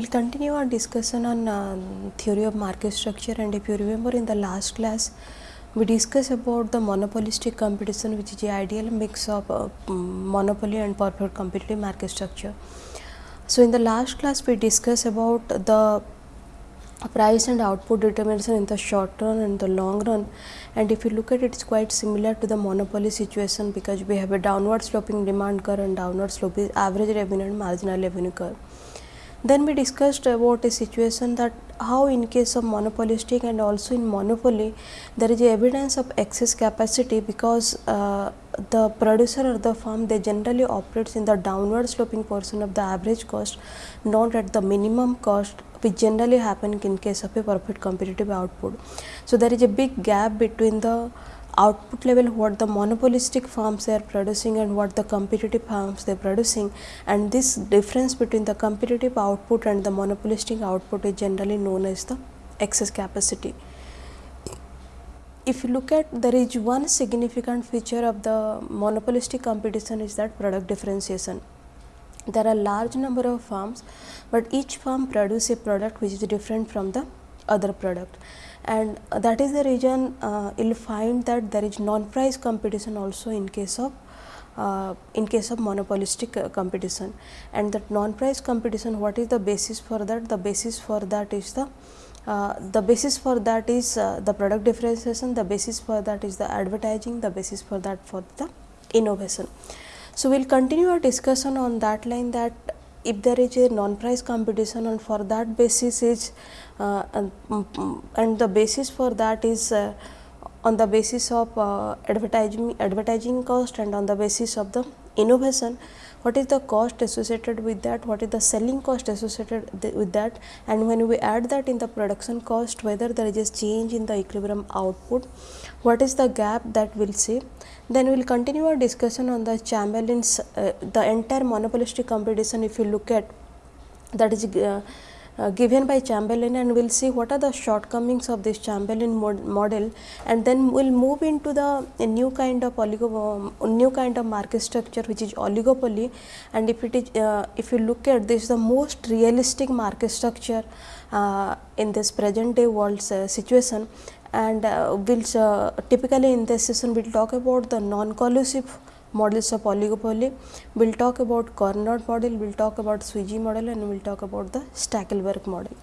We'll continue our discussion on uh, theory of market structure and if you remember in the last class we discussed about the monopolistic competition which is the ideal mix of uh, monopoly and perfect competitive market structure. So, in the last class we discussed about the price and output determination in the short run and the long run and if you look at it it's quite similar to the monopoly situation because we have a downward sloping demand curve and downward sloping average revenue and marginal revenue curve. Then we discussed about a situation that how in case of monopolistic and also in monopoly there is evidence of excess capacity because uh, the producer or the firm they generally operates in the downward sloping portion of the average cost not at the minimum cost which generally happen in case of a perfect competitive output. So, there is a big gap between the output level what the monopolistic firms are producing and what the competitive firms they are producing and this difference between the competitive output and the monopolistic output is generally known as the excess capacity. If you look at there is one significant feature of the monopolistic competition is that product differentiation. There are large number of firms, but each firm produce a product which is different from the other product and that is the reason uh, you will find that there is non price competition also in case of uh, in case of monopolistic uh, competition. And that non price competition what is the basis for that? The basis for that is the uh, the basis for that is uh, the product differentiation the basis for that is the advertising the basis for that for the innovation. So we will continue our discussion on that line that if there is a non price competition and for that basis is uh, and, mm, and, the basis for that is uh, on the basis of uh, advertising advertising cost and on the basis of the innovation what is the cost associated with that? What is the selling cost associated with that? And when we add that in the production cost whether there is a change in the equilibrium output what is the gap that we will see? Then we will continue our discussion on the Chamberlin's uh, the entire monopolistic competition if you look at that is uh, uh, given by Chamberlin and we will see what are the shortcomings of this Chamberlin mod model. And then we will move into the new kind of oligo uh, new kind of market structure which is oligopoly. And if it is uh, if you look at this the most realistic market structure uh, in this present day world situation. And uh, we'll uh, typically in this session we'll talk about the non collusive models of oligopoly. We'll talk about Cournot model we'll talk about Sweezy model and we'll talk about the Stackelberg model.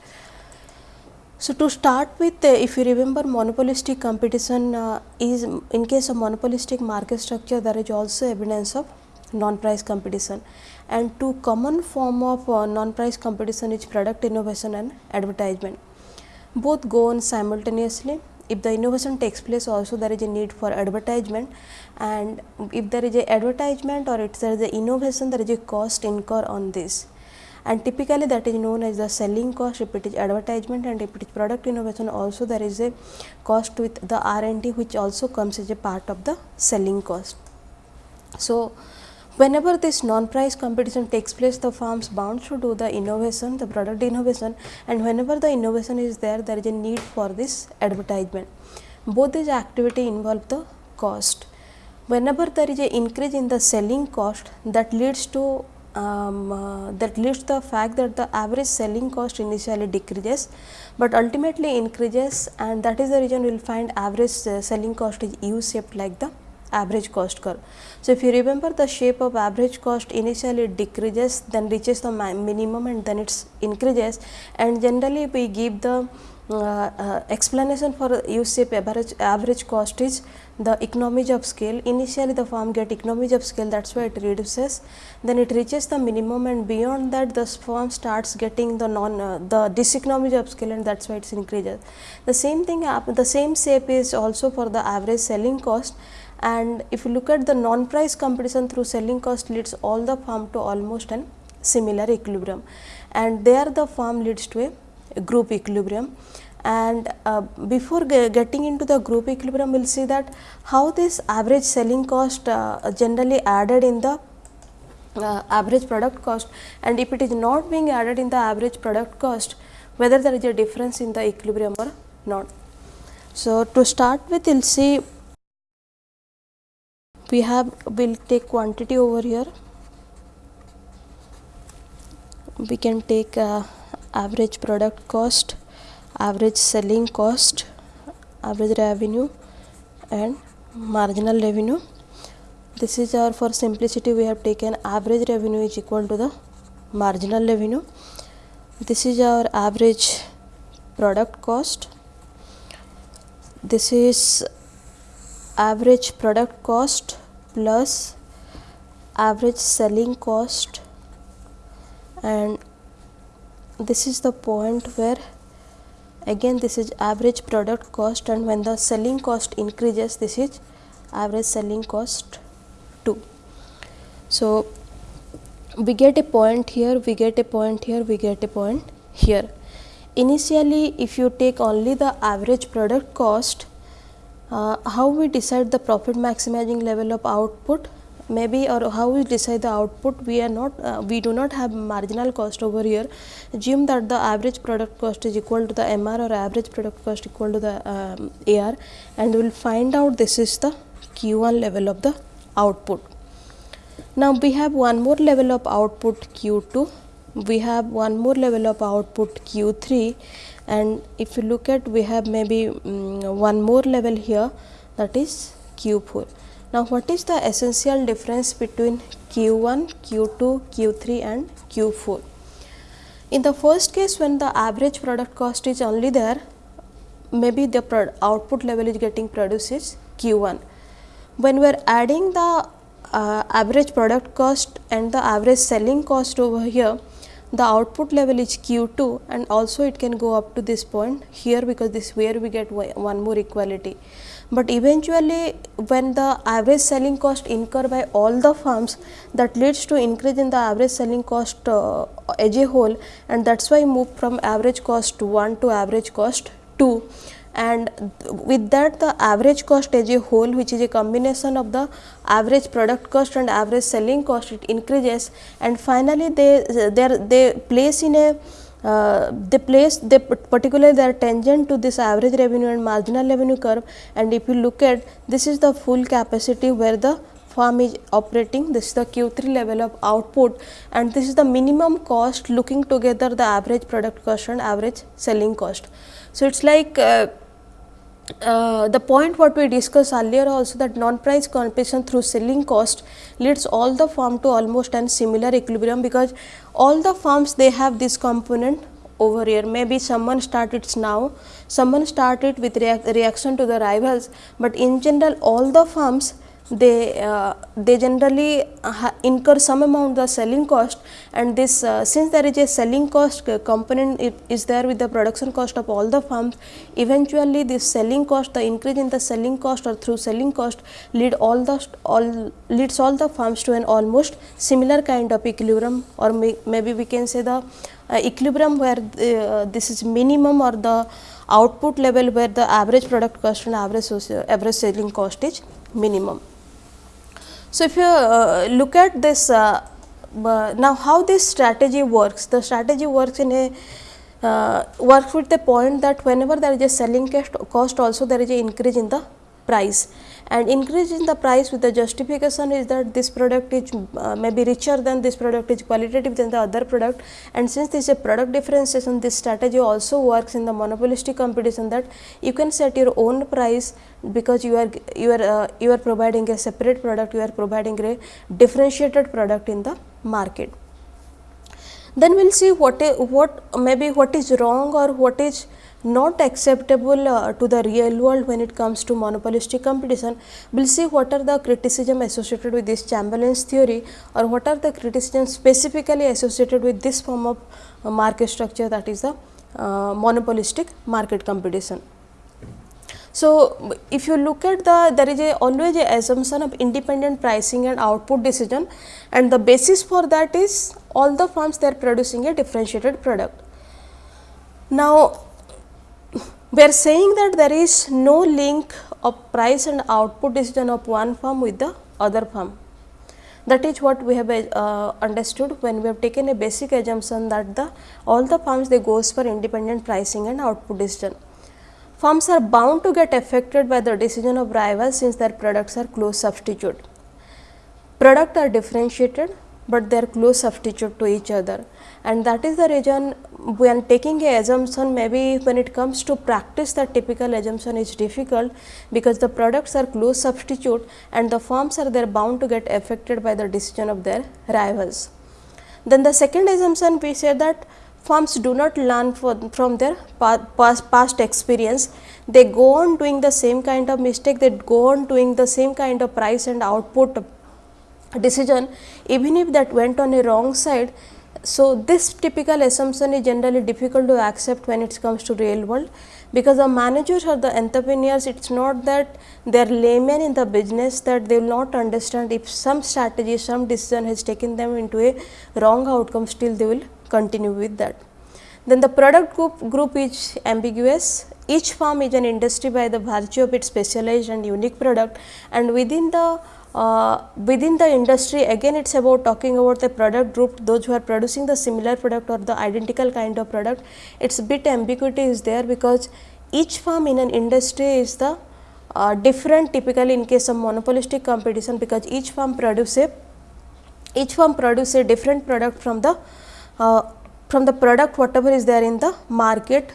So, to start with uh, if you remember monopolistic competition uh, is in case of monopolistic market structure there is also evidence of non price competition. And two common form of uh, non price competition is product innovation and advertisement. Both go on simultaneously if the innovation takes place also there is a need for advertisement. And if there is a advertisement or if there is a innovation there is a cost incur on this. And typically that is known as the selling cost. If it is advertisement and if it is product innovation also there is a cost with the R&D which also comes as a part of the selling cost. So, Whenever this non-price competition takes place, the firms bound to do the innovation, the product innovation and whenever the innovation is there, there is a need for this advertisement. Both these activity involve the cost. Whenever there is a increase in the selling cost that leads to um, uh, that leads to the fact that the average selling cost initially decreases, but ultimately increases and that is the reason we will find average uh, selling cost is U shaped like the average cost curve. So, if you remember the shape of average cost initially it decreases then reaches the minimum and then it increases and generally we give the uh, uh, explanation for U shape average, average cost is the economies of scale. Initially the firm get economies of scale that is why it reduces then it reaches the minimum and beyond that the firm starts getting the non uh, the diseconomies of scale and that is why it increases. The same thing the same shape is also for the average selling cost and if you look at the non price competition through selling cost leads all the firm to almost an similar equilibrium. And there the firm leads to a group equilibrium. And uh, before getting into the group equilibrium we will see that how this average selling cost uh, generally added in the uh, average product cost. And if it is not being added in the average product cost whether there is a difference in the equilibrium or not. So, to start with we will see we have will take quantity over here. We can take uh, average product cost average selling cost average revenue and marginal revenue. This is our for simplicity we have taken average revenue is equal to the marginal revenue. This is our average product cost. This is average product cost plus average selling cost and this is the point where again this is average product cost and when the selling cost increases this is average selling cost too. So, we get a point here, we get a point here, we get a point here. Initially if you take only the average product cost, uh, how we decide the profit maximizing level of output maybe or how we decide the output we are not uh, we do not have marginal cost over here. Assume that the average product cost is equal to the mr or average product cost equal to the um, ar and we will find out this is the q1 level of the output. Now we have one more level of output q2 we have one more level of output q3 and if you look at we have maybe um, one more level here that is q4 now, what is the essential difference between Q1, Q2, Q3 and Q4? In the first case when the average product cost is only there, maybe the output level is getting produced is Q1. When we are adding the uh, average product cost and the average selling cost over here, the output level is Q2 and also it can go up to this point here because this where we get one more equality. But eventually when the average selling cost incurred by all the firms that leads to increase in the average selling cost uh, as a whole and that is why move from average cost 1 to average cost 2 and with that the average cost as a whole which is a combination of the average product cost and average selling cost it increases. And finally they they, they place in a uh, they place they particularly they are tangent to this average revenue and marginal revenue curve. And if you look at this is the full capacity where the farm is operating. This is the Q3 level of output. And this is the minimum cost looking together the average product cost and average selling cost. So, it is like uh, uh, the point what we discussed earlier also that non-price competition through selling cost leads all the firm to almost an similar equilibrium because all the firms they have this component over here. Maybe someone started now someone started with reac reaction to the rivals but in general all the firms they uh, they generally uh, incur some amount of selling cost and this uh, since there is a selling cost component is there with the production cost of all the firms eventually this selling cost the increase in the selling cost or through selling cost lead all the all leads all the firms to an almost similar kind of equilibrium or may, maybe we can say the uh, equilibrium where uh, this is minimum or the output level where the average product cost and average average selling cost is minimum. So, if you uh, look at this uh, now how this strategy works, the strategy works in a uh, works with the point that whenever there is a selling cost also there is a increase in the price and increase in the price with the justification is that this product is uh, maybe richer than this product is qualitative than the other product. And since this is a product differentiation this strategy also works in the monopolistic competition that you can set your own price because you are you are uh, you are providing a separate product you are providing a differentiated product in the market. Then we will see what is, what maybe what is wrong or what is not acceptable uh, to the real world when it comes to monopolistic competition. We will see what are the criticism associated with this Chamberlin's theory or what are the criticism specifically associated with this form of uh, market structure that is the uh, monopolistic market competition. So, if you look at the there is a always a assumption of independent pricing and output decision and the basis for that is all the firms they are producing a differentiated product. Now, we are saying that there is no link of price and output decision of one firm with the other firm. That is what we have uh, understood when we have taken a basic assumption that the all the firms they goes for independent pricing and output decision. Firms are bound to get affected by the decision of rivals since their products are close substitute. Product are differentiated, but they are close substitute to each other and that is the reason when taking a assumption maybe when it comes to practice that typical assumption is difficult because the products are close substitute and the firms are there bound to get affected by the decision of their rivals. Then the second assumption we say that firms do not learn from their past, past experience, they go on doing the same kind of mistake, they go on doing the same kind of price and output decision even if that went on a wrong side. So, this typical assumption is generally difficult to accept when it comes to real world because the managers or the entrepreneurs it is not that they are laymen in the business that they will not understand if some strategy some decision has taken them into a wrong outcome still they will continue with that. Then the product group, group is ambiguous each firm is an industry by the virtue of its specialized and unique product and within the uh, within the industry again it is about talking about the product group. Those who are producing the similar product or the identical kind of product it is bit ambiguity is there because each firm in an industry is the uh, different typically in case of monopolistic competition because each firm produce a each firm produce a different product from the uh, from the product whatever is there in the market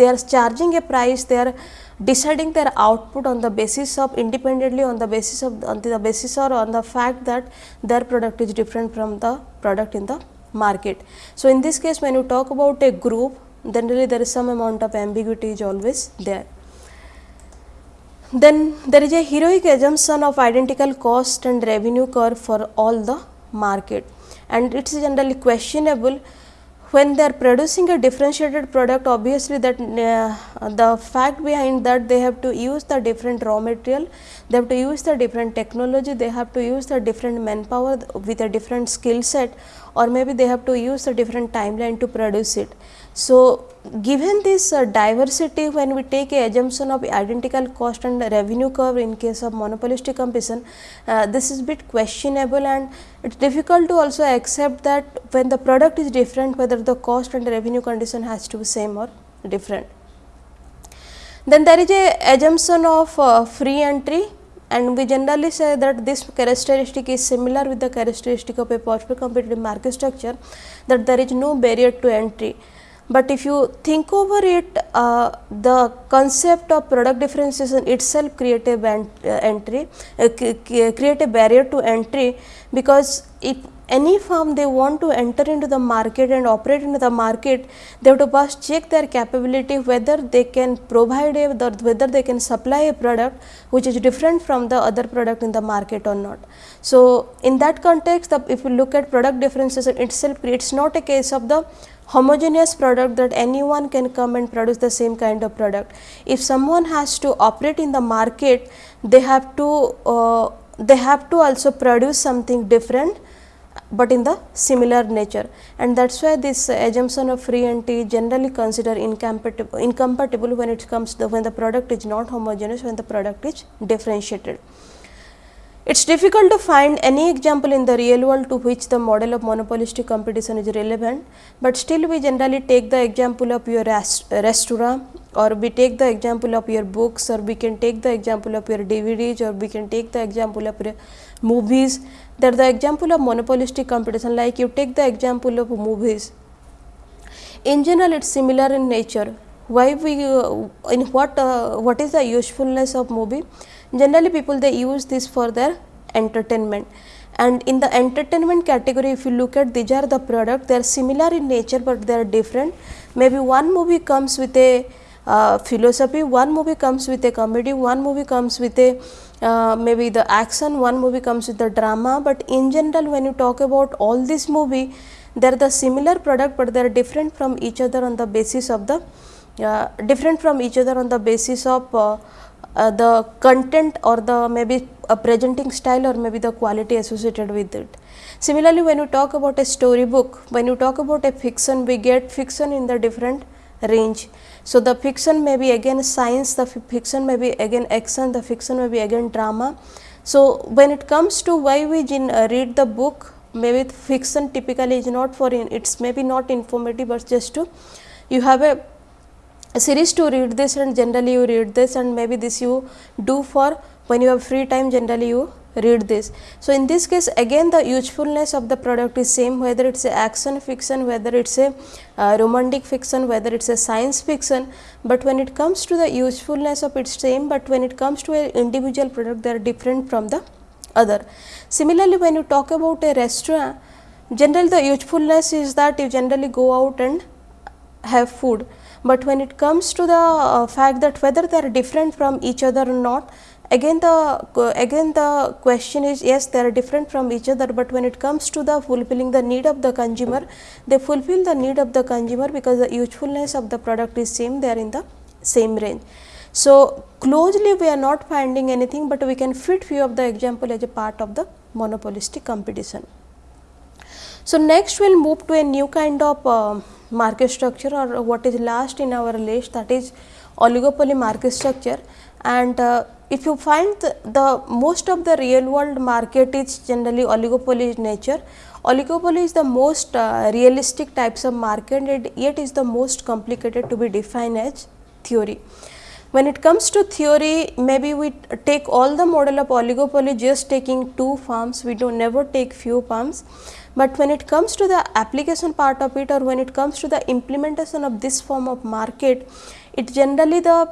they are charging a price they are deciding their output on the basis of independently on the basis of on the basis or on the fact that their product is different from the product in the market. So, in this case when you talk about a group generally there is some amount of ambiguity is always there. Then there is a heroic assumption of identical cost and revenue curve for all the market and it is generally questionable when they are producing a differentiated product obviously that uh, the fact behind that they have to use the different raw material, they have to use the different technology, they have to use the different manpower with a different skill set or maybe they have to use a different timeline to produce it. So, given this uh, diversity when we take a assumption of identical cost and revenue curve in case of monopolistic competition, uh, this is bit questionable and it is difficult to also accept that when the product is different whether the cost and revenue condition has to be same or different. Then there is a assumption of uh, free entry and we generally say that this characteristic is similar with the characteristic of a possible competitive market structure that there is no barrier to entry but if you think over it, uh, the concept of product differentiation itself create a uh, entry, uh, create a barrier to entry because if any firm they want to enter into the market and operate into the market, they have to first check their capability whether they can provide a whether they can supply a product which is different from the other product in the market or not. So, in that context the, if you look at product differentiation itself it is not a case of the homogeneous product that anyone can come and produce the same kind of product. If someone has to operate in the market, they have to uh, they have to also produce something different, but in the similar nature and that is why this assumption of free entry generally considered incompatible, incompatible when it comes to when the product is not homogeneous when the product is differentiated. It is difficult to find any example in the real world to which the model of monopolistic competition is relevant, but still we generally take the example of your restaurant or we take the example of your books or we can take the example of your DVDs or we can take the example of your movies. That the example of monopolistic competition like you take the example of movies. In general it is similar in nature. Why we uh, in what uh, what is the usefulness of movie? Generally people they use this for their entertainment. And in the entertainment category if you look at these are the product they are similar in nature but they are different. Maybe one movie comes with a uh, philosophy one movie comes with a comedy one movie comes with a uh, maybe the action one movie comes with the drama. But in general when you talk about all this movie they are the similar product but they are different from each other on the basis of the uh, different from each other on the basis of uh, the content or the maybe a presenting style or maybe the quality associated with it. Similarly, when you talk about a story book, when you talk about a fiction, we get fiction in the different range. So, the fiction may be again science, the fiction may be again action, the fiction may be again drama. So, when it comes to why we uh, read the book, maybe fiction typically is not for in, it's maybe not informative, but just to you have a series to read this and generally you read this and maybe this you do for when you have free time generally you read this. So, in this case again the usefulness of the product is same whether it is a action fiction, whether it is a uh, romantic fiction, whether it is a science fiction, but when it comes to the usefulness of its same, but when it comes to a individual product they are different from the other. Similarly, when you talk about a restaurant generally the usefulness is that you generally go out and have food, but when it comes to the uh, fact that whether they are different from each other or not again the again the question is yes they are different from each other, but when it comes to the fulfilling the need of the consumer they fulfill the need of the consumer because the usefulness of the product is same they are in the same range. So, closely we are not finding anything, but we can fit few of the example as a part of the monopolistic competition. So, next we will move to a new kind of uh, market structure or what is last in our list that is oligopoly market structure and uh, if you find the, the, most of the real world market is generally oligopoly nature, oligopoly is the most uh, realistic types of market and yet is the most complicated to be defined as theory. When it comes to theory, maybe we take all the model of oligopoly just taking two firms, we do never take few firms. But when it comes to the application part of it or when it comes to the implementation of this form of market, it generally the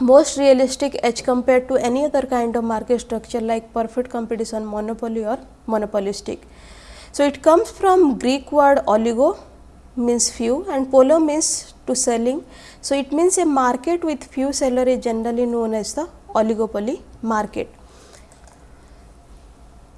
most realistic as compared to any other kind of market structure like perfect competition, monopoly or monopolistic. So, it comes from Greek word oligo means few and polo means to selling. So, it means a market with few seller is generally known as the oligopoly market.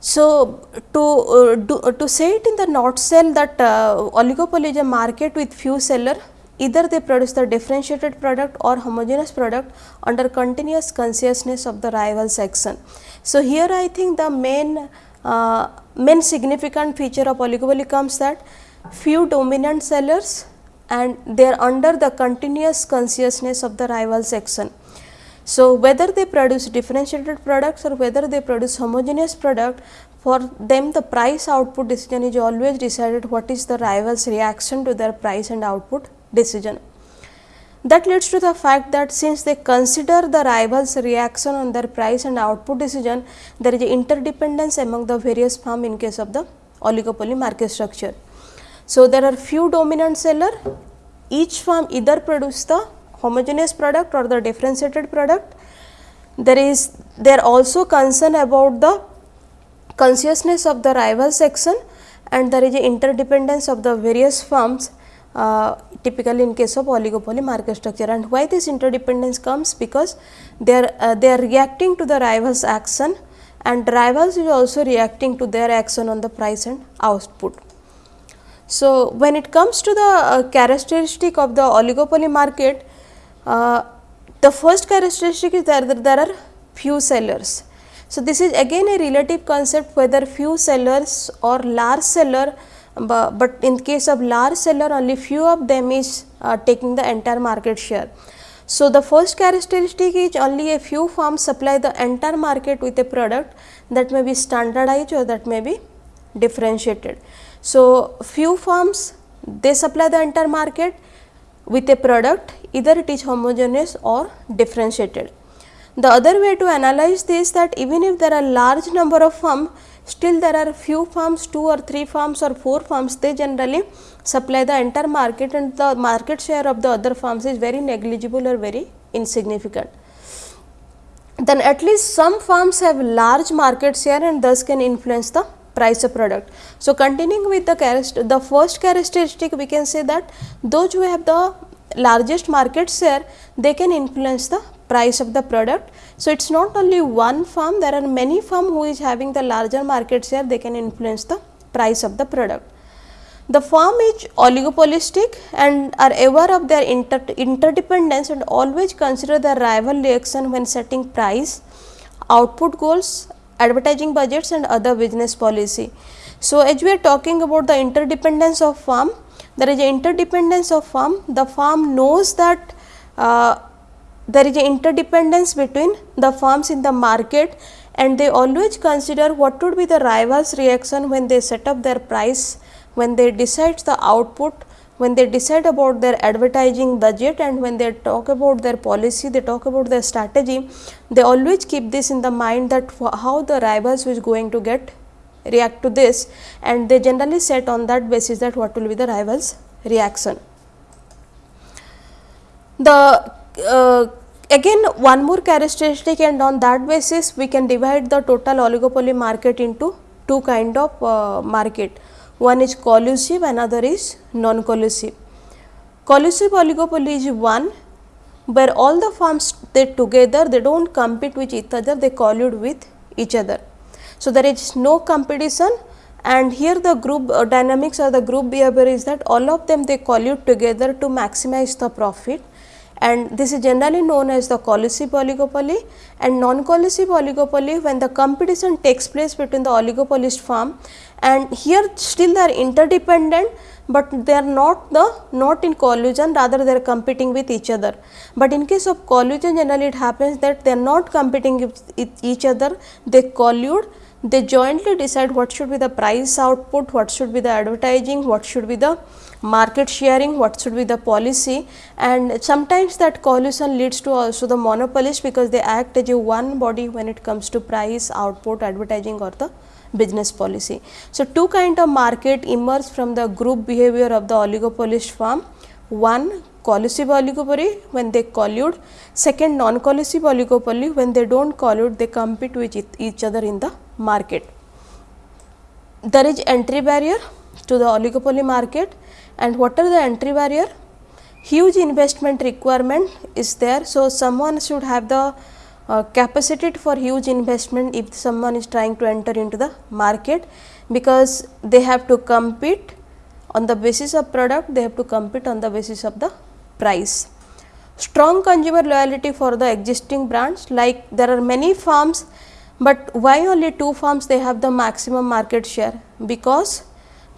So, to uh, do, uh, to say it in the nutshell that uh, oligopoly is a market with few seller either they produce the differentiated product or homogeneous product under continuous consciousness of the rival section. So, here I think the main uh, main significant feature of oligopoly comes that few dominant sellers and they are under the continuous consciousness of the rival section. So, whether they produce differentiated products or whether they produce homogeneous product for them the price output decision is always decided what is the rivals reaction to their price and output decision. That leads to the fact that since they consider the rivals reaction on their price and output decision, there is interdependence among the various firm in case of the oligopoly market structure. So, there are few dominant seller, each firm either produce the homogeneous product or the differentiated product. There is there also concern about the consciousness of the rival section and there is a interdependence of the various firms uh, typically in case of oligopoly market structure and why this interdependence comes because they are uh, they are reacting to the rivals action and rivals is also reacting to their action on the price and output. So, when it comes to the uh, characteristic of the oligopoly market, uh, the first characteristic is that there are few sellers. So, this is again a relative concept whether few sellers or large seller but, but in case of large seller only few of them is uh, taking the entire market share. So, the first characteristic is only a few firms supply the entire market with a product that may be standardized or that may be differentiated. So, few firms they supply the entire market with a product either it is homogeneous or differentiated. The other way to analyze this that even if there are large number of firms Still there are few firms, 2 or 3 firms or 4 firms, they generally supply the entire market and the market share of the other firms is very negligible or very insignificant. Then at least some firms have large market share and thus can influence the price of product. So, continuing with the the first characteristic we can say that those who have the largest market share they can influence the price of the product. So, it is not only one firm there are many firm who is having the larger market share they can influence the price of the product. The firm is oligopolistic and are aware of their inter interdependence and always consider the rival reaction when setting price, output goals, advertising budgets and other business policy. So, as we are talking about the interdependence of firm, there is interdependence of firm, the firm knows that uh, there is interdependence between the firms in the market and they always consider what would be the rivals reaction when they set up their price, when they decide the output, when they decide about their advertising budget and when they talk about their policy, they talk about their strategy, they always keep this in the mind that how the rivals is going to get react to this and they generally set on that basis that what will be the rivals reaction. The uh, again one more characteristic and on that basis we can divide the total oligopoly market into two kind of uh, market. One is collusive, another is non-collusive. Collusive oligopoly is one where all the firms they together they do not compete with each other, they collude with each other. So, there is no competition and here the group uh, dynamics or the group behavior is that all of them they collude together to maximize the profit and this is generally known as the collusive oligopoly and non-collusive oligopoly when the competition takes place between the oligopolist firm and here still they are interdependent but they are not the not in collusion rather they are competing with each other. But in case of collusion generally it happens that they are not competing with each other they collude they jointly decide what should be the price output, what should be the advertising, what should be the market sharing, what should be the policy and sometimes that collusion leads to also the monopolist because they act as a one body when it comes to price, output, advertising or the business policy. So, two kind of market emerge from the group behavior of the oligopolist firm. One collusive oligopoly when they collude, second non collusive oligopoly when they do not collude they compete with each other in the market. There is entry barrier to the oligopoly market and what are the entry barrier? Huge investment requirement is there. So, someone should have the uh, capacity for huge investment if someone is trying to enter into the market because they have to compete on the basis of product, they have to compete on the basis of the price. Strong consumer loyalty for the existing brands like there are many firms, but why only two firms they have the maximum market share because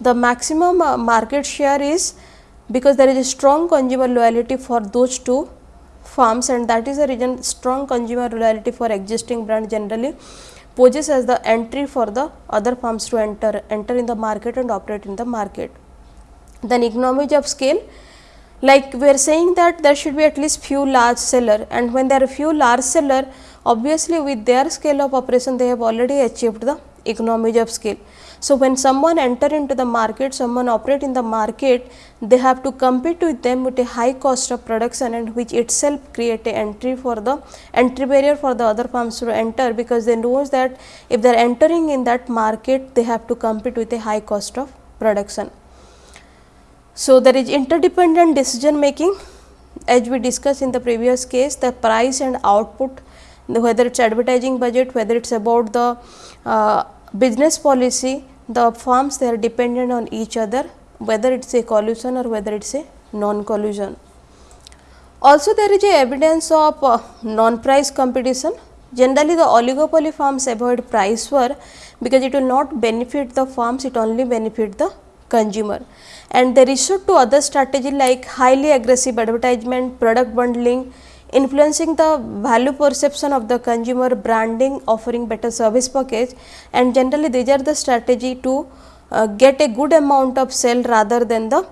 the maximum uh, market share is because there is a strong consumer loyalty for those two firms and that is the reason strong consumer loyalty for existing brand generally poses as the entry for the other firms to enter enter in the market and operate in the market. Then economies of scale like we are saying that there should be at least few large seller and when there are few large seller obviously with their scale of operation they have already achieved the economies of scale. So, when someone enter into the market, someone operate in the market, they have to compete with them with a high cost of production and which itself create a entry for the entry barrier for the other firms to enter because they knows that if they are entering in that market, they have to compete with a high cost of production. So, there is interdependent decision making as we discussed in the previous case the price and output whether it is advertising budget, whether it is about the uh, business policy, the firms they are dependent on each other whether it is a collusion or whether it is a non-collusion. Also there is a evidence of uh, non-price competition. Generally the oligopoly firms avoid price war because it will not benefit the firms, it only benefit the consumer. And they resort to other strategy like highly aggressive advertisement, product bundling, influencing the value perception of the consumer branding offering better service package and generally these are the strategy to uh, get a good amount of sale rather than the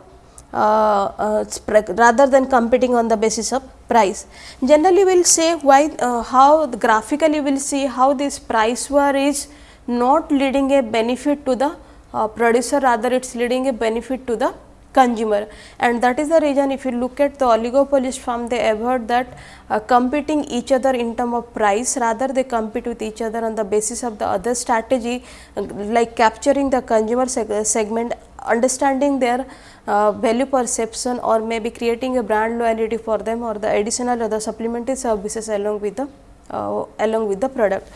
uh, uh, rather than competing on the basis of price. Generally we will say why uh, how graphically we will see how this price war is not leading a benefit to the uh, producer rather it is leading a benefit to the consumer and that is the reason if you look at the oligopolist firm they avoid that uh, competing each other in term of price rather they compete with each other on the basis of the other strategy uh, like capturing the consumer seg segment understanding their uh, value perception or maybe creating a brand loyalty for them or the additional or the supplementary services along with the uh, along with the product.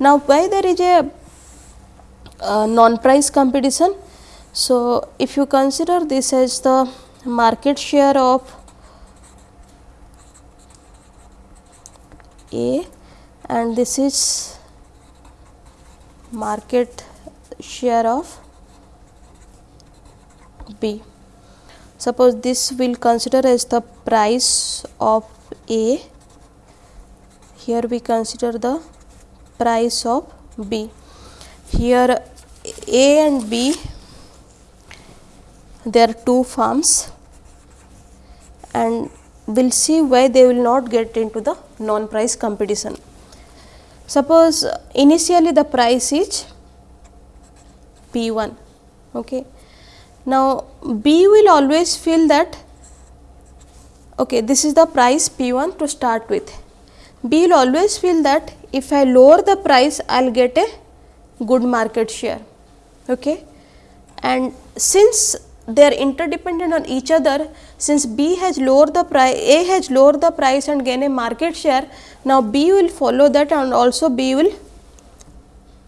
Now, why there is a uh, non price competition so, if you consider this as the market share of A and this is market share of B. Suppose this will consider as the price of A, here we consider the price of B. Here A and B there are two firms and we will see why they will not get into the non price competition. Suppose initially the price is P 1. Okay. Now, B will always feel that okay, this is the price P 1 to start with. B will always feel that if I lower the price, I will get a good market share. Okay. And since they are interdependent on each other, since B has lowered the price, A has lowered the price and gain a market share, now B will follow that and also B will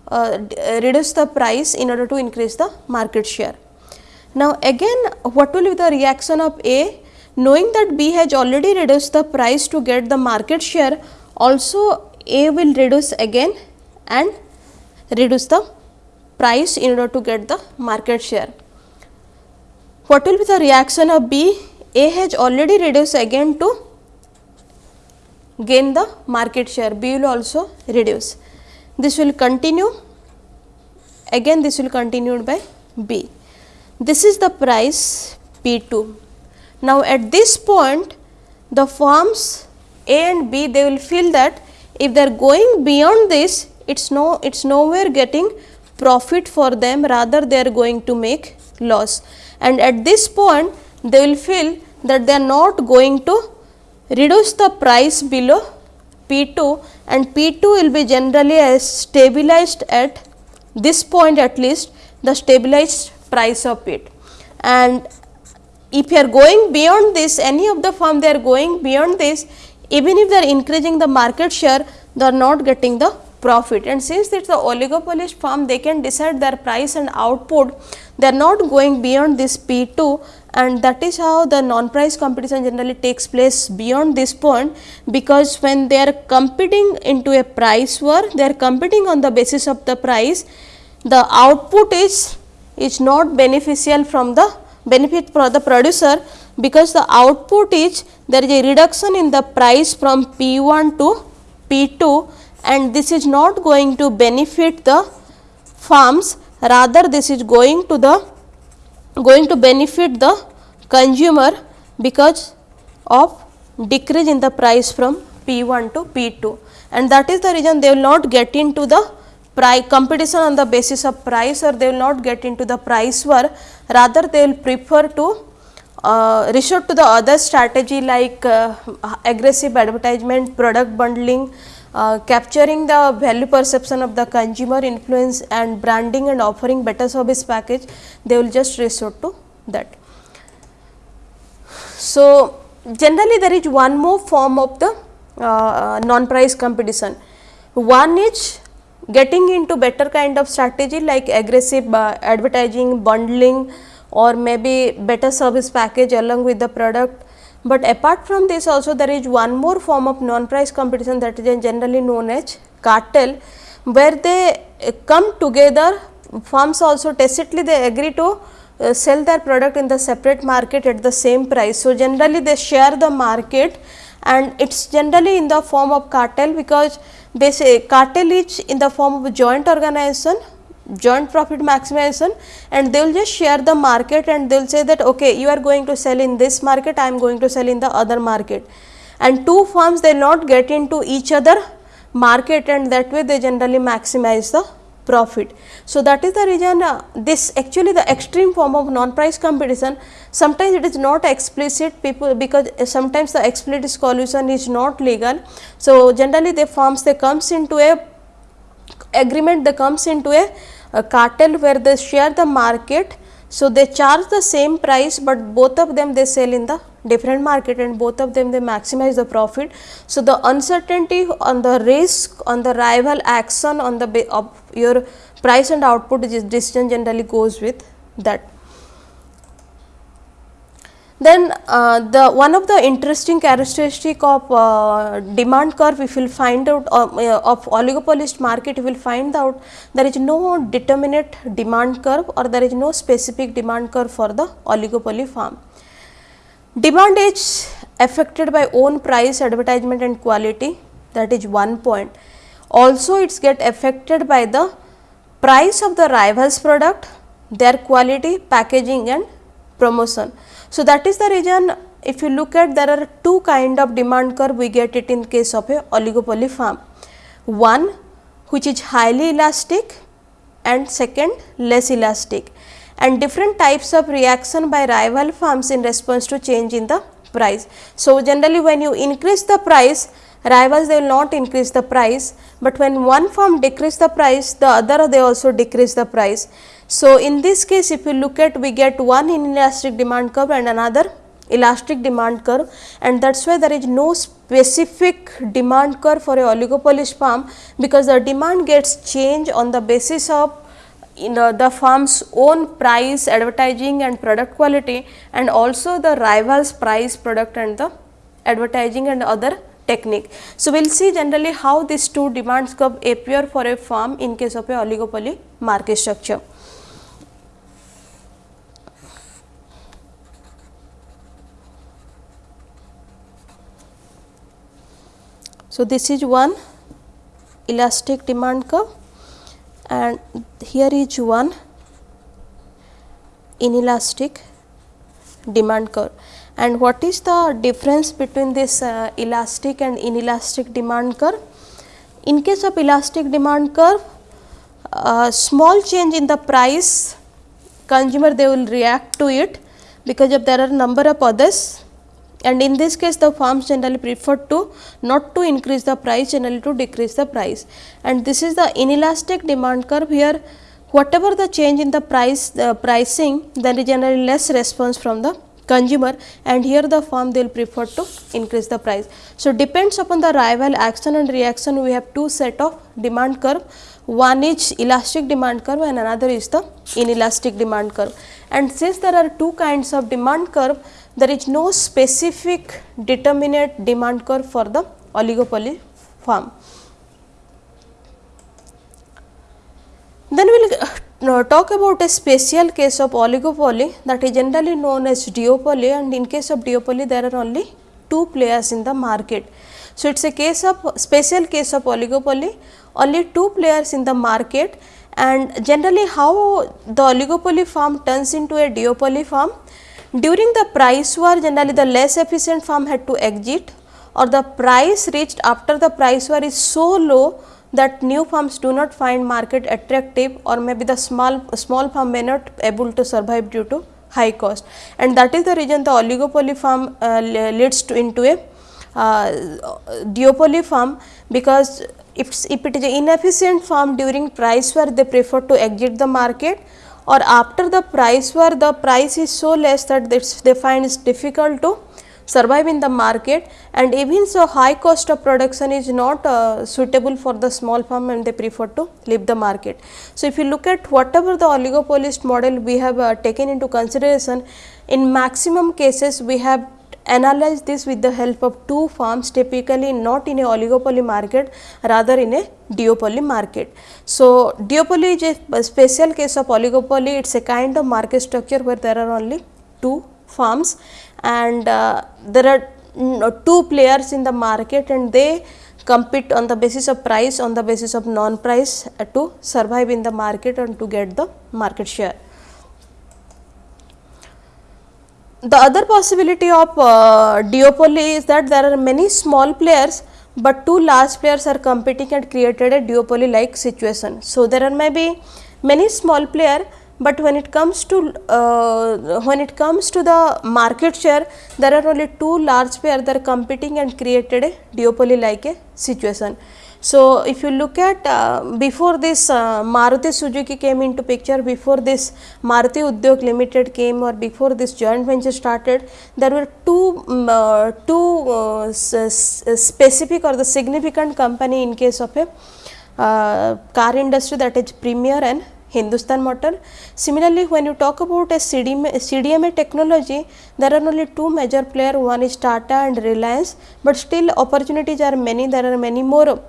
uh, reduce the price in order to increase the market share. Now, again what will be the reaction of A knowing that B has already reduced the price to get the market share also A will reduce again and reduce the price in order to get the market share. What will be the reaction of B? A has already reduced again to gain the market share, B will also reduce. This will continue again this will continued by B. This is the price P2. Now, at this point the firms A and B they will feel that if they are going beyond this it is no it is nowhere getting profit for them rather they are going to make loss and at this point they will feel that they are not going to reduce the price below P2 and P2 will be generally as stabilized at this point at least the stabilized price of it. And if you are going beyond this any of the firm they are going beyond this even if they are increasing the market share they are not getting the profit. And since it is the oligopolist firm they can decide their price and output. They are not going beyond this P2 and that is how the non price competition generally takes place beyond this point because when they are competing into a price war they are competing on the basis of the price the output is is not beneficial from the benefit for the producer because the output is there is a reduction in the price from P1 to P2 and this is not going to benefit the farms. Rather this is going to the going to benefit the consumer because of decrease in the price from P1 to P2 and that is the reason they will not get into the price competition on the basis of price or they will not get into the price war. Rather they will prefer to uh, resort to the other strategy like uh, aggressive advertisement, product bundling, uh, capturing the value perception of the consumer influence and branding and offering better service package, they will just resort to that. So, generally there is one more form of the uh, non-price competition. One is getting into better kind of strategy like aggressive uh, advertising, bundling or maybe better service package along with the product. But apart from this also there is one more form of non-price competition that is generally known as cartel where they uh, come together firms also tacitly they agree to uh, sell their product in the separate market at the same price. So, generally they share the market and it is generally in the form of cartel because they say cartel is in the form of joint organization joint profit maximization and they will just share the market and they will say that okay you are going to sell in this market I am going to sell in the other market and two firms they not get into each other market and that way they generally maximize the profit. So, that is the reason uh, this actually the extreme form of non price competition sometimes it is not explicit people because sometimes the explicit collusion is not legal. So, generally the firms they comes into a agreement they comes into a, a cartel where they share the market. So, they charge the same price, but both of them they sell in the different market and both of them they maximize the profit. So, the uncertainty on the risk on the rival action on the of your price and output decision generally goes with that. Then uh, the one of the interesting characteristic of uh, demand curve if you will find out uh, of oligopolist market you will find out there is no determinate demand curve or there is no specific demand curve for the oligopoly farm. Demand is affected by own price advertisement and quality that is one point. Also it get affected by the price of the rivals product, their quality, packaging and promotion. So, that is the reason if you look at there are two kind of demand curve we get it in case of a oligopoly farm. One which is highly elastic and second less elastic and different types of reaction by rival firms in response to change in the price. So, generally when you increase the price rivals they will not increase the price, but when one firm decrease the price the other they also decrease the price. So, in this case if you look at we get one inelastic demand curve and another elastic demand curve and that is why there is no specific demand curve for a oligopoly farm because the demand gets changed on the basis of in the, the firm's own price, advertising and product quality and also the rivals price, product and the advertising and other technique. So, we will see generally how these two demands curve appear for a firm in case of a oligopoly market structure. So, this is one elastic demand curve and here is one inelastic demand curve and what is the difference between this uh, elastic and inelastic demand curve? In case of elastic demand curve, uh, small change in the price consumer they will react to it because of there are number of others and in this case the firms generally prefer to not to increase the price generally to decrease the price. And this is the inelastic demand curve here. Whatever the change in the price the pricing there is generally less response from the consumer. And here the firm they will prefer to increase the price. So, depends upon the rival action and reaction we have two set of demand curve. One is elastic demand curve and another is the inelastic demand curve. And since there are two kinds of demand curve there is no specific determinate demand curve for the oligopoly farm. Then we will uh, talk about a special case of oligopoly that is generally known as duopoly and in case of duopoly there are only two players in the market. So, it is a case of special case of oligopoly only two players in the market and generally how the oligopoly farm turns into a duopoly farm during the price war generally the less efficient firm had to exit or the price reached after the price war is so low that new firms do not find market attractive or maybe the small small firm may not able to survive due to high cost. And that is the reason the oligopoly firm uh, leads to into a uh, duopoly firm because if, if it is an inefficient firm during price war they prefer to exit the market or after the price war the price is so less that they find it difficult to survive in the market and even so high cost of production is not uh, suitable for the small firm and they prefer to leave the market. So, if you look at whatever the oligopolist model we have uh, taken into consideration in maximum cases we have analyze this with the help of two firms typically not in a oligopoly market rather in a duopoly market. So, duopoly is a special case of oligopoly it is a kind of market structure where there are only two firms and uh, there are mm, two players in the market and they compete on the basis of price on the basis of non price uh, to survive in the market and to get the market share. The other possibility of uh, duopoly is that there are many small players, but two large players are competing and created a duopoly like situation. So, there are maybe many small player, but when it comes to uh, when it comes to the market share there are only two large players that are competing and created a duopoly like a situation. So, if you look at uh, before this uh, Maruti Suzuki came into picture, before this Maruti Udyog Limited came or before this joint venture started, there were two, um, uh, two uh, specific or the significant company in case of a uh, car industry that is Premier and Hindustan Motor. Similarly, when you talk about a CDMA, CDMA technology, there are only two major players, one is Tata and Reliance, but still opportunities are many, there are many more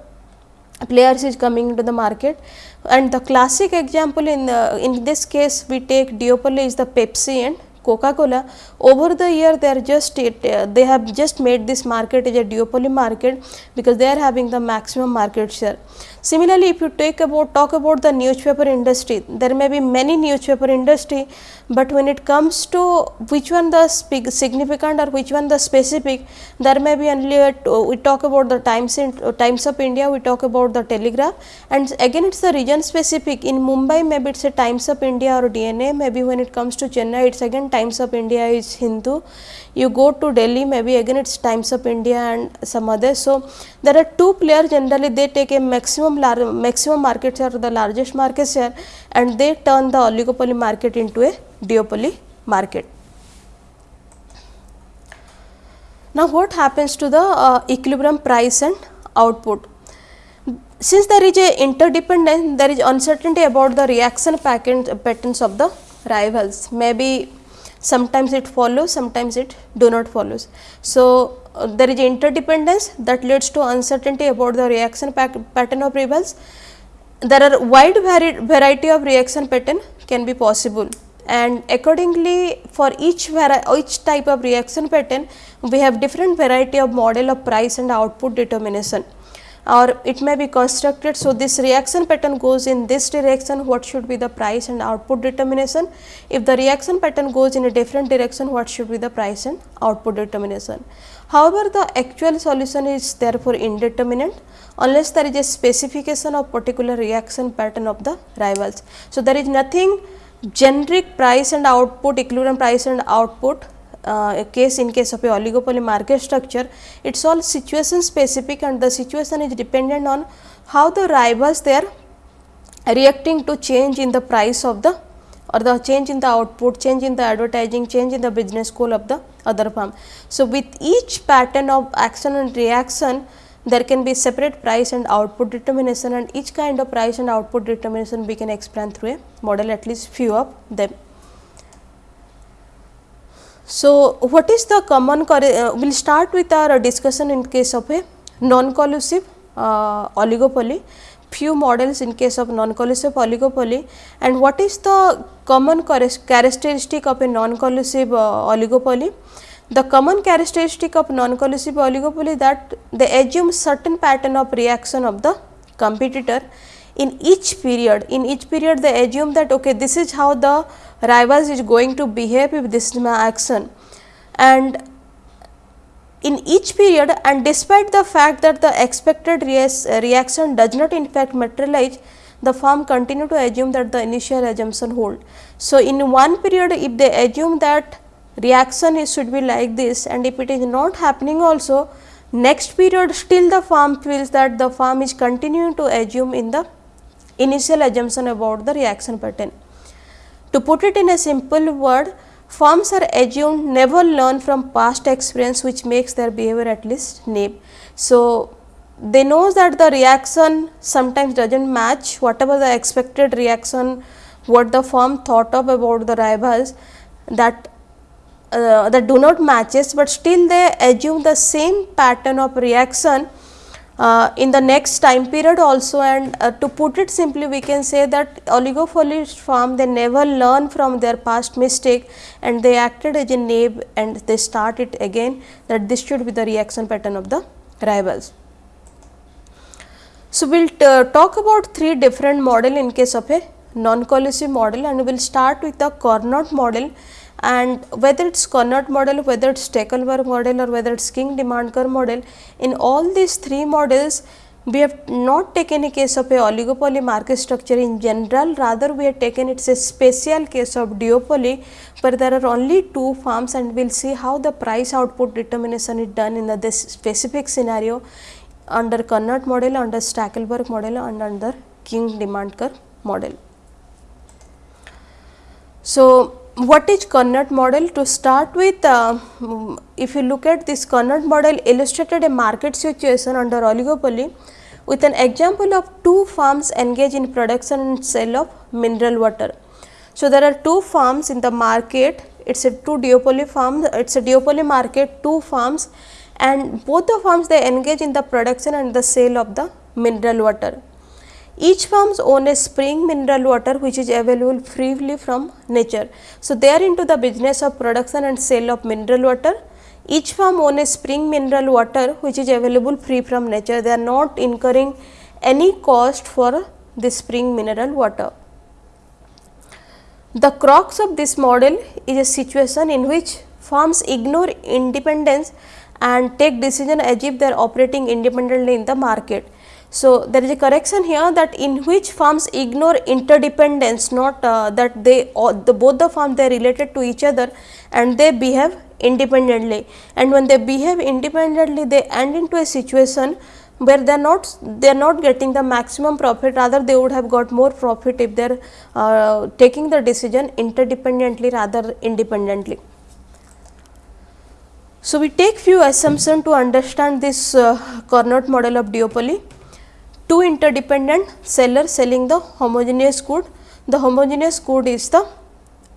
players is coming into the market. And the classic example in the, in this case we take duopoly is the Pepsi and Coca Cola over the year they are just uh, they have just made this market as a duopoly market because they are having the maximum market share. Similarly, if you take about talk about the newspaper industry, there may be many newspaper industry, but when it comes to which one the significant or which one the specific, there may be only a, we talk about the Times in Times of India, we talk about the Telegraph, and again it is the region specific. In Mumbai, maybe it is a Times of India or DNA. Maybe when it comes to Chennai, it is again Times of India is Hindu you go to Delhi maybe again it is Times of India and some other. So, there are two players generally they take a maximum maximum market share the largest market share and they turn the oligopoly market into a duopoly market. Now, what happens to the uh, equilibrium price and output? Since there is a interdependence, there is uncertainty about the reaction patterns of the rivals. Maybe sometimes it follows, sometimes it do not follows. So, uh, there is interdependence that leads to uncertainty about the reaction pattern of rivals. There are wide vari variety of reaction pattern can be possible and accordingly for each each type of reaction pattern we have different variety of model of price and output determination or it may be constructed. So, this reaction pattern goes in this direction what should be the price and output determination. If the reaction pattern goes in a different direction what should be the price and output determination. However, the actual solution is therefore indeterminate unless there is a specification of particular reaction pattern of the rivals. So, there is nothing generic price and output equilibrium price and output uh, a case in case of a oligopoly market structure, it is all situation specific and the situation is dependent on how the rivals they are reacting to change in the price of the or the change in the output, change in the advertising, change in the business goal of the other firm. So, with each pattern of action and reaction, there can be separate price and output determination and each kind of price and output determination we can explain through a model at least few of them. So, what is the common uh, we will start with our discussion in case of a non-collusive uh, oligopoly, few models in case of non-collusive oligopoly and what is the common characteristic of a non-collusive uh, oligopoly. The common characteristic of non-collusive oligopoly that they assume certain pattern of reaction of the competitor in each period. In each period they assume that okay, this is how the rivals is going to behave if this is my action and in each period and despite the fact that the expected reaction does not in fact materialize the firm continue to assume that the initial assumption hold. So, in one period if they assume that reaction is should be like this and if it is not happening also next period still the firm feels that the firm is continuing to assume in the initial assumption about the reaction pattern. To put it in a simple word, firms are assumed never learn from past experience which makes their behavior at least naive. So, they know that the reaction sometimes does not match whatever the expected reaction what the firm thought of about the rivals that uh, that do not matches, but still they assume the same pattern of reaction uh, in the next time period also and uh, to put it simply we can say that oligopoly firm they never learn from their past mistake and they acted as a naive and they start it again that this should be the reaction pattern of the rivals. So, we will uh, talk about three different model in case of a non-collusive model and we will start with the Cournot model and whether it is Cournot model, whether it is Stackelberg model or whether it is Kink demand curve model, in all these three models we have not taken a case of a oligopoly market structure in general, rather we have taken it is a special case of duopoly, but there are only two firms and we will see how the price output determination is done in the, this specific scenario under Cournot model, under Stackelberg model and under Kink demand curve model. So, what is Cournot model? To start with, uh, if you look at this Cournot model illustrated a market situation under oligopoly with an example of two farms engaged in production and sale of mineral water. So, there are two farms in the market, it is a two duopoly farm, it is a duopoly market, two farms and both the farms they engage in the production and the sale of the mineral water. Each farms own a spring mineral water which is available freely from nature. So, they are into the business of production and sale of mineral water. Each farm own a spring mineral water which is available free from nature. They are not incurring any cost for the spring mineral water. The crux of this model is a situation in which farms ignore independence and take decision as if they are operating independently in the market. So, there is a correction here that in which firms ignore interdependence not uh, that they the, both the firms they are related to each other and they behave independently. And when they behave independently they end into a situation where they are not they are not getting the maximum profit. Rather they would have got more profit if they are uh, taking the decision interdependently rather independently. So, we take few assumptions to understand this uh, Cournot model of duopoly two interdependent sellers selling the homogeneous good. The homogeneous good is the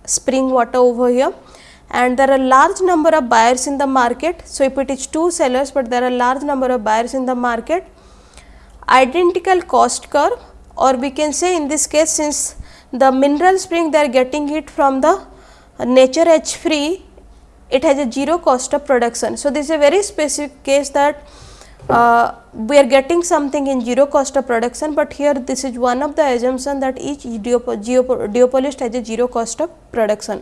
spring water over here and there are large number of buyers in the market. So, if it is two sellers, but there are large number of buyers in the market, identical cost curve or we can say in this case since the mineral spring they are getting it from the nature H free, it has a zero cost of production. So, this is a very specific case that uh, we are getting something in zero cost of production, but here this is one of the assumption that each duopolist has a zero cost of production.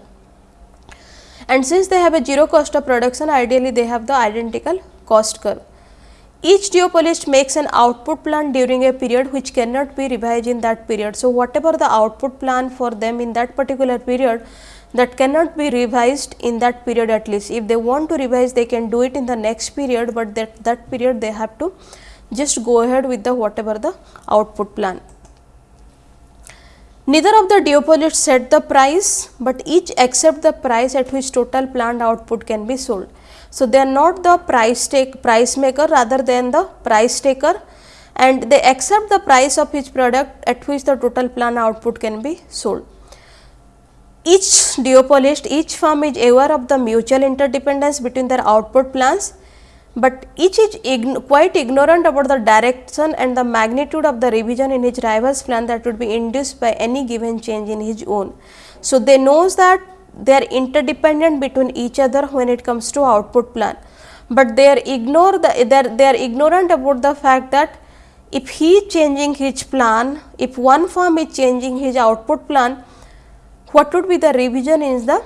And since they have a zero cost of production, ideally they have the identical cost curve. Each duopolist makes an output plan during a period which cannot be revised in that period. So, whatever the output plan for them in that particular period, that cannot be revised in that period at least. If they want to revise, they can do it in the next period, but that, that period they have to just go ahead with the whatever the output plan. Neither of the duopolists set the price, but each accept the price at which total planned output can be sold. So, they are not the price take price maker rather than the price taker and they accept the price of each product at which the total planned output can be sold each duopolist, each firm is aware of the mutual interdependence between their output plans, but each is ign quite ignorant about the direction and the magnitude of the revision in his rival's plan that would be induced by any given change in his own. So, they knows that they are interdependent between each other when it comes to output plan, but they are ignore the they are, they are ignorant about the fact that if he is changing his plan, if one firm is changing his output plan, what would be the revision in the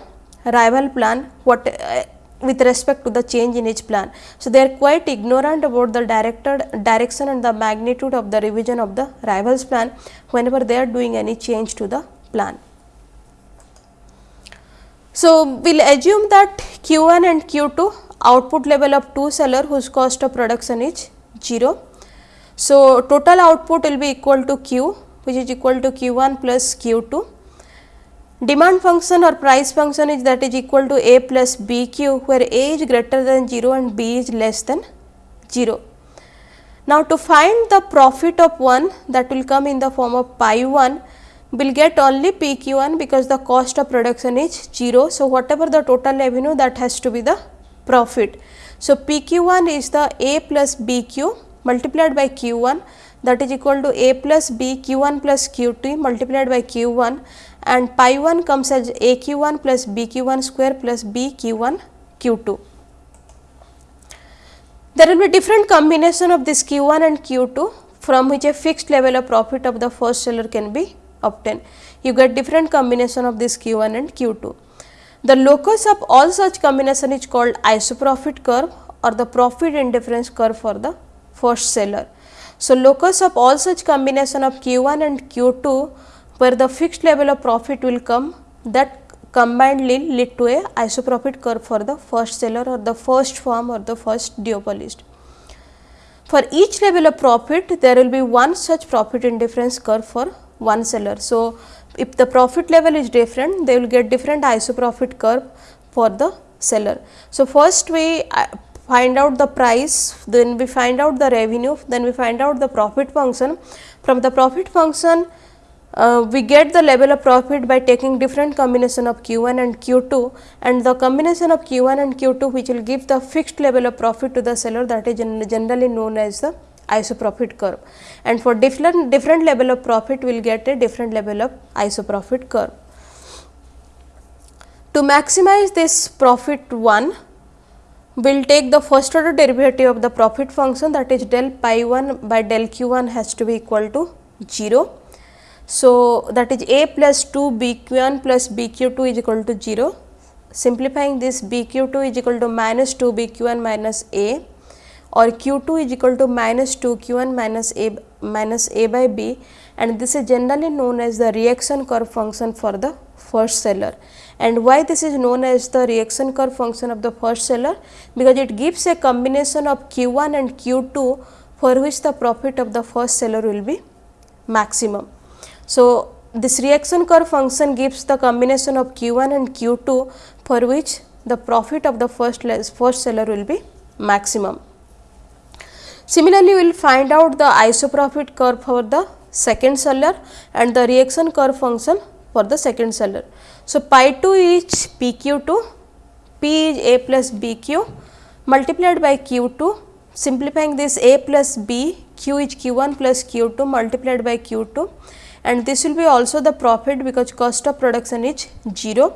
rival plan what uh, with respect to the change in each plan. So, they are quite ignorant about the directed direction and the magnitude of the revision of the rivals plan whenever they are doing any change to the plan. So, we will assume that Q1 and Q2 output level of two seller whose cost of production is 0. So, total output will be equal to Q which is equal to Q1 plus Q2 Demand function or price function is that is equal to a plus b q where a is greater than 0 and b is less than 0. Now, to find the profit of 1 that will come in the form of pi 1 we will get only p q 1 because the cost of production is 0. So, whatever the total revenue that has to be the profit. So, p q 1 is the a plus b q multiplied by q 1 that is equal to a plus b q 1 plus q 2 multiplied by q 1 and pi 1 comes as a q 1 plus b q 1 square plus b q 1 q 2. There will be different combination of this q 1 and q 2 from which a fixed level of profit of the first seller can be obtained. You get different combination of this q 1 and q 2. The locus of all such combination is called isoprofit curve or the profit indifference curve for the first seller. So, locus of all such combination of q 1 and q 2 where the fixed level of profit will come that combinedly lead to a isoprofit curve for the first seller or the first firm or the first duopolist. For each level of profit, there will be one such profit indifference curve for one seller. So, if the profit level is different, they will get different isoprofit curve for the seller. So, first we uh, find out the price, then we find out the revenue, then we find out the profit function. From the profit function, uh, we get the level of profit by taking different combination of Q1 and Q2 and the combination of Q1 and Q2 which will give the fixed level of profit to the seller that is generally known as the isoprofit curve and for different different level of profit we will get a different level of isoprofit curve. To maximize this profit 1 we will take the first order derivative of the profit function that is del pi 1 by del q 1 has to be equal to 0. So, that is a plus 2 b q 1 plus b q 2 is equal to 0. Simplifying this b q 2 is equal to minus 2 b q 1 minus a or q 2 is equal to minus 2 q 1 minus a minus a by b and this is generally known as the reaction curve function for the first seller. And why this is known as the reaction curve function of the first seller? Because it gives a combination of q 1 and q 2 for which the profit of the first seller will be maximum. So, this reaction curve function gives the combination of q 1 and q 2 for which the profit of the first, first seller will be maximum. Similarly, we will find out the isoprofit curve for the second seller and the reaction curve function for the second seller. So, pi 2 is p q 2, p is a plus b q multiplied by q 2 simplifying this a plus b q is q 1 plus q 2 multiplied by q 2 and this will be also the profit because cost of production is 0.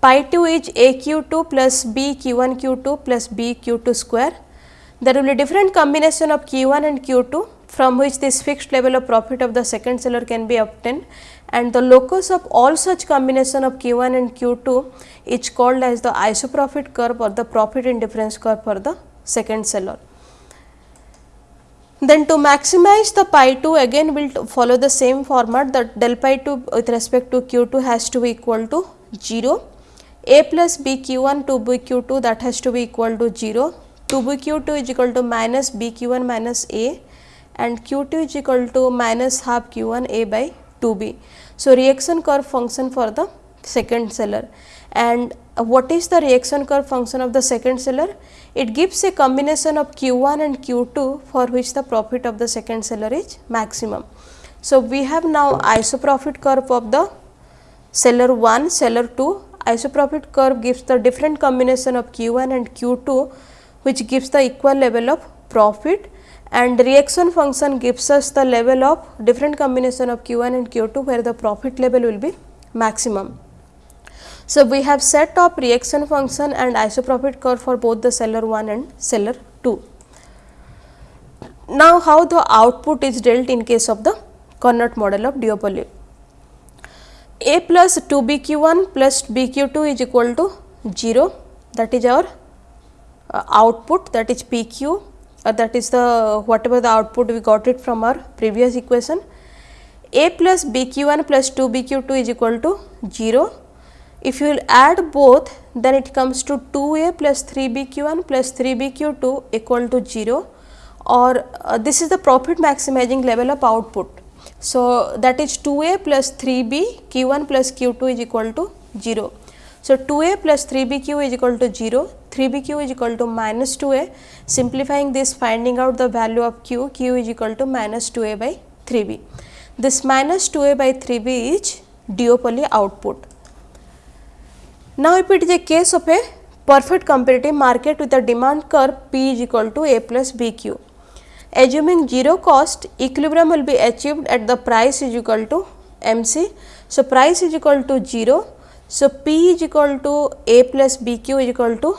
Pi 2 is a q 2 plus b q 1 q 2 plus b q 2 square. There will be different combination of q 1 and q 2 from which this fixed level of profit of the second seller can be obtained and the locus of all such combination of q 1 and q 2 is called as the isoprofit curve or the profit indifference curve for the second seller. Then to maximize the pi 2 again we will follow the same format that del pi 2 with respect to q 2 has to be equal to 0, a plus b q 1 to b q 2 that has to be equal to 0, 2 b q 2 is equal to minus b q 1 minus a and q 2 is equal to minus half q 1 a by 2 b. So, reaction curve function for the second seller and uh, what is the reaction curve function of the second seller? It gives a combination of Q1 and Q2 for which the profit of the second seller is maximum. So, we have now isoprofit curve of the seller 1, seller 2. Isoprofit curve gives the different combination of Q1 and Q2 which gives the equal level of profit and reaction function gives us the level of different combination of Q1 and Q2 where the profit level will be maximum. So, we have set of reaction function and isoprofit curve for both the seller 1 and seller 2. Now, how the output is dealt in case of the Cournot model of duopoly. A plus 2 B q 1 plus B q 2 is equal to 0 that is our uh, output that is P q uh, that is the whatever the output we got it from our previous equation. A plus B q 1 plus 2 B q 2 is equal to 0 if you will add both then it comes to 2a plus 3bq1 plus 3bq2 equal to 0 or uh, this is the profit maximizing level of output. So, that is 2a plus 3b q1 plus q2 is equal to 0. So, 2a plus 3bq is equal to 0, 3bq is equal to minus 2a simplifying this finding out the value of q, q is equal to minus 2a by 3b. This minus 2a by 3b is duopoly output. Now, if it is a case of a perfect competitive market with a demand curve P is equal to A plus BQ. Assuming 0 cost, equilibrium will be achieved at the price is equal to MC. So, price is equal to 0. So, P is equal to A plus BQ is equal to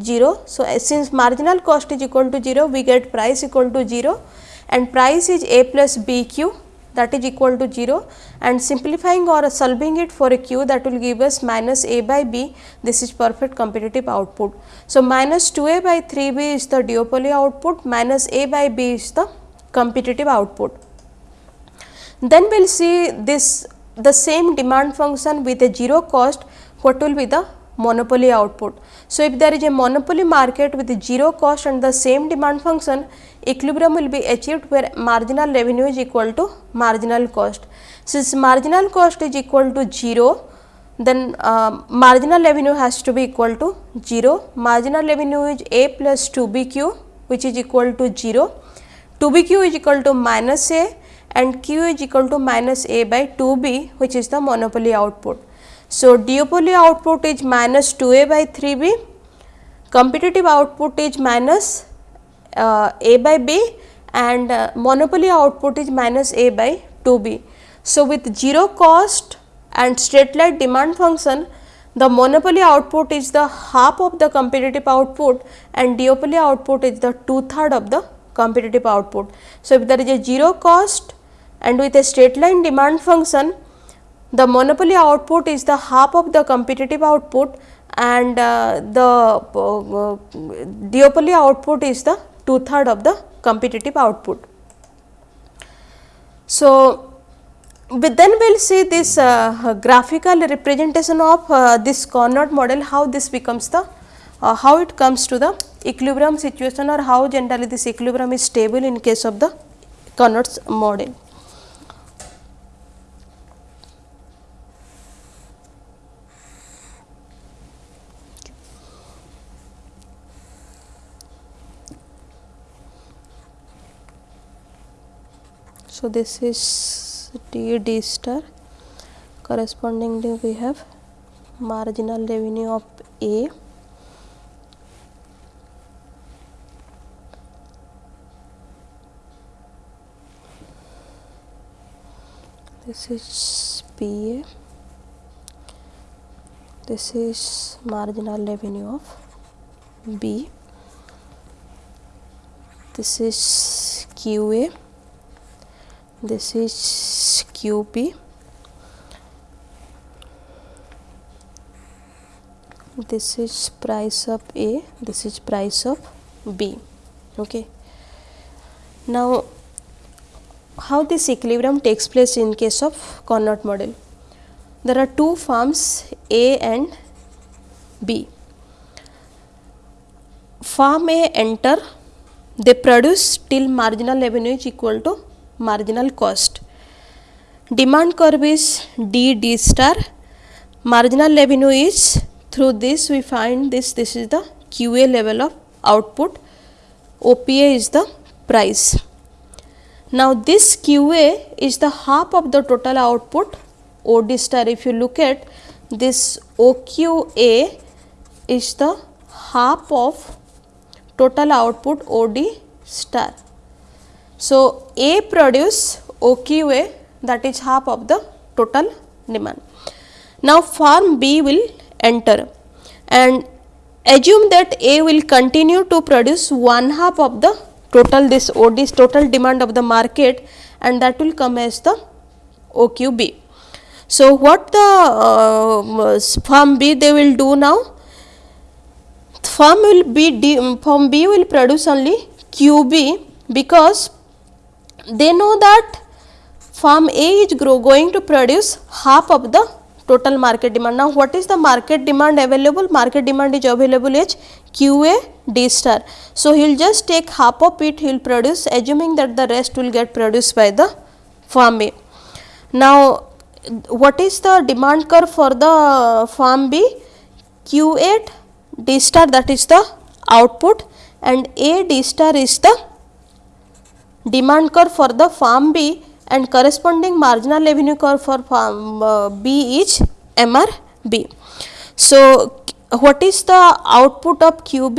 0. So, uh, since marginal cost is equal to 0, we get price equal to 0 and price is A plus BQ that is equal to 0 and simplifying or solving it for a q that will give us minus a by b this is perfect competitive output. So, minus 2 a by 3 b is the duopoly output minus a by b is the competitive output. Then we will see this the same demand function with a 0 cost what will be the monopoly output. So, if there is a monopoly market with zero cost and the same demand function, equilibrium will be achieved where marginal revenue is equal to marginal cost. Since marginal cost is equal to 0, then uh, marginal revenue has to be equal to 0. Marginal revenue is A plus 2 BQ which is equal to 0. 2 BQ is equal to minus A and Q is equal to minus A by 2 B which is the monopoly output. So, duopoly output is minus 2a by 3b, competitive output is minus uh, a by b and uh, monopoly output is minus A by 2B. So, with 0 cost and straight line demand function the monopoly output is the half of the competitive output and duopoly output is the two third of the competitive output. So, if there is a 0 cost and with a straight line demand function the monopoly output is the half of the competitive output and uh, the uh, duopoly output is the two third of the competitive output. So, but then we will see this uh, graphical representation of uh, this Cournot model how this becomes the uh, how it comes to the equilibrium situation or how generally this equilibrium is stable in case of the Cournot's model. So, this is D D star. Correspondingly we have marginal revenue of A. This is PA this is marginal revenue of B. This is QA this is QP this is price of A. This is price of B. Okay. Now how this equilibrium takes place in case of Cournot model? There are two firms A and B. Firm A enter they produce till marginal revenue is equal to marginal cost. Demand curve is D D star, marginal revenue is through this we find this this is the QA level of output, OPA is the price. Now this QA is the half of the total output OD star if you look at this OQA is the half of total output OD star so, A produce OQA that is half of the total demand. Now, firm B will enter and assume that A will continue to produce one half of the total this OD total demand of the market and that will come as the OQB. So, what the uh, firm B they will do now? Firm will be firm B will produce only QB because they know that firm A is grow, going to produce half of the total market demand. Now, what is the market demand available? Market demand is available as QA D star. So, he will just take half of it he will produce assuming that the rest will get produced by the firm A. Now, what is the demand curve for the firm B? Q8 D star that is the output and A D star is the demand curve for the farm B and corresponding marginal revenue curve for farm uh, B is MRB. So, what is the output of QB?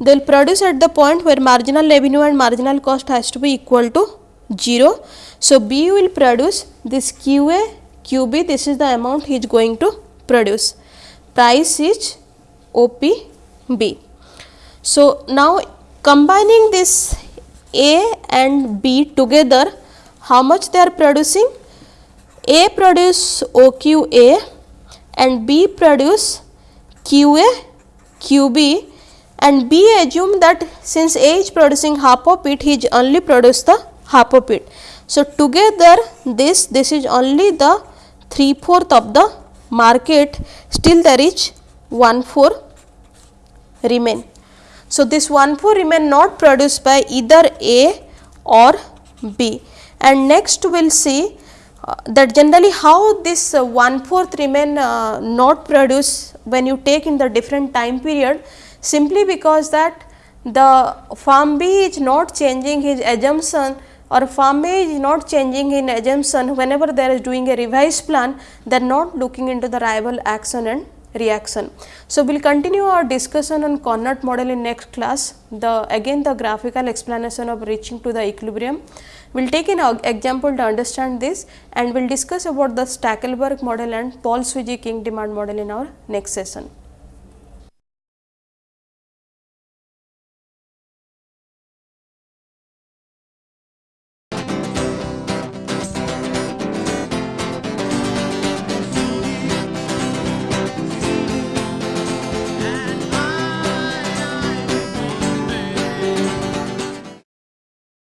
They will produce at the point where marginal revenue and marginal cost has to be equal to 0. So, B will produce this QA, QB this is the amount he is going to produce. Price is OPB. So, now combining this a and B together how much they are producing? A produce OQA and B produce QA QB and B assume that since A is producing half of it he is only produce the half of it. So, together this this is only the 3 fourth of the market still there is 1 4 remain. So, this 1 4 remain not produced by either A or B. And next we will see uh, that generally how this uh, 1 4th remain uh, not produced when you take in the different time period simply because that the farm B is not changing his assumption or farm A is not changing in assumption whenever they are doing a revised plan they are not looking into the rival action and reaction. So, we will continue our discussion on Cournot model in next class. The again the graphical explanation of reaching to the equilibrium. We will take an example to understand this and we will discuss about the Stackelberg model and Paul Sweezy Kink demand model in our next session.